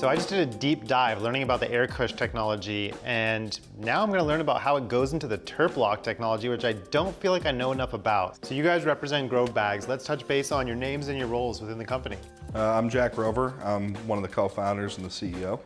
So I just did a deep dive learning about the AirKush technology and now I'm gonna learn about how it goes into the TerpLoc technology, which I don't feel like I know enough about. So you guys represent Grove Bags. Let's touch base on your names and your roles within the company. Uh, I'm Jack Rover. I'm one of the co-founders and the CEO.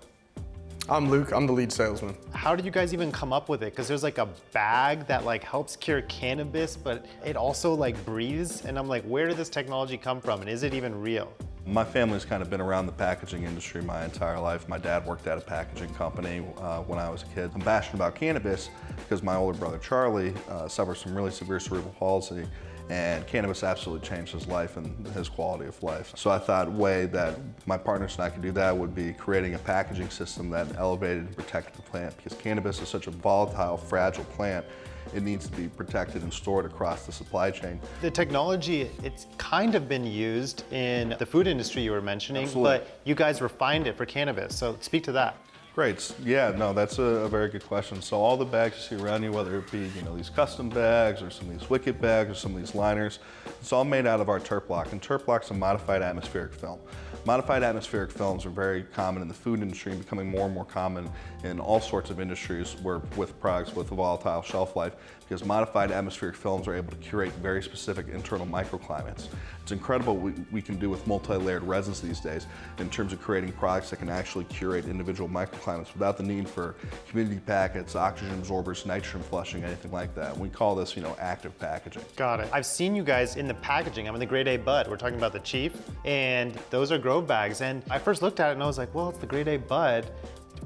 I'm Luke, I'm the lead salesman. How did you guys even come up with it? Because there's like a bag that like helps cure cannabis, but it also like breathes. And I'm like, where did this technology come from? And is it even real? My family's kind of been around the packaging industry my entire life. My dad worked at a packaging company uh, when I was a kid. I'm passionate about cannabis because my older brother Charlie uh, suffers from really severe cerebral palsy and cannabis absolutely changed his life and his quality of life. So I thought way that my partners and I could do that would be creating a packaging system that elevated and protected the plant because cannabis is such a volatile, fragile plant it needs to be protected and stored across the supply chain. The technology, it's kind of been used in the food industry you were mentioning, Absolutely. but you guys refined it for cannabis. So speak to that. Great. Yeah, no, that's a, a, very good question. So all the bags you see around you, whether it be you know these custom bags or some of these wicket bags or some of these liners, it's all made out of our TerpLoc. And TerpLoc's a modified atmospheric film. Modified atmospheric films are very common in the food industry and becoming more and more common in all sorts of industries where with products with a volatile shelf life because modified atmospheric films are able to curate very specific internal microclimates. It's incredible what we, we can do with multi-layered resins these days in terms of creating products that can actually curate individual microclimates without the need for humidity packets, oxygen absorbers, nitrogen flushing, anything like that. We call this, you know, active packaging. Got it. I've seen you guys in the packaging. I'm in the grade A bud. We're talking about the Chief, and those are Grove bags. And I first looked at it and I was like, well, it's the grade A bud.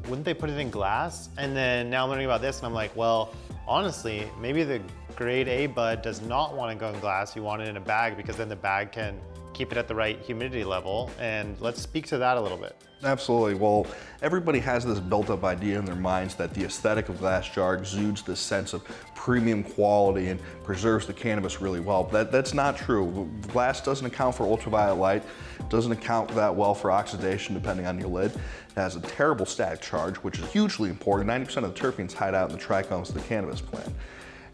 Wouldn't they put it in glass? And then now I'm learning about this and I'm like, well, honestly, maybe the grade A bud does not want to go in glass. You want it in a bag because then the bag can keep it at the right humidity level. And let's speak to that a little bit. Absolutely. Well, everybody has this built up idea in their minds that the aesthetic of glass jar exudes this sense of premium quality and preserves the cannabis really well. That, that's not true. Glass doesn't account for ultraviolet light, doesn't account that well for oxidation depending on your lid. It has a terrible static charge, which is hugely important. 90% of the terpenes hide out in the trichomes of the cannabis plant.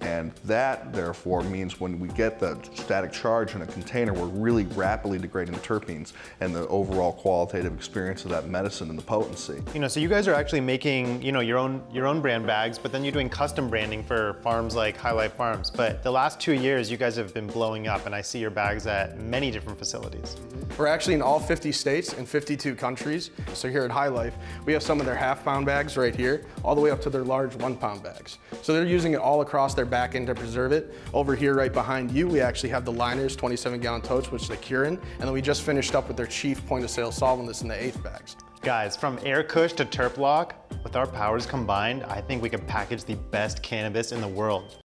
And that, therefore, means when we get the static charge in a container, we're really rapidly degrading the terpenes and the overall qualitative experience of that medicine and the potency. You know, so you guys are actually making, you know, your own your own brand bags, but then you're doing custom branding for farms like High Life Farms. But the last two years, you guys have been blowing up, and I see your bags at many different facilities. We're actually in all 50 states and 52 countries. So here at High Life, we have some of their half pound bags right here, all the way up to their large one pound bags. So they're using it all across their back end to preserve it. Over here right behind you, we actually have the liners, 27 gallon totes, which they cure in. And then we just finished up with their chief point of sale solvent that's in the eighth bags. Guys, from AirKush to TerpLoc, with our powers combined, I think we can package the best cannabis in the world.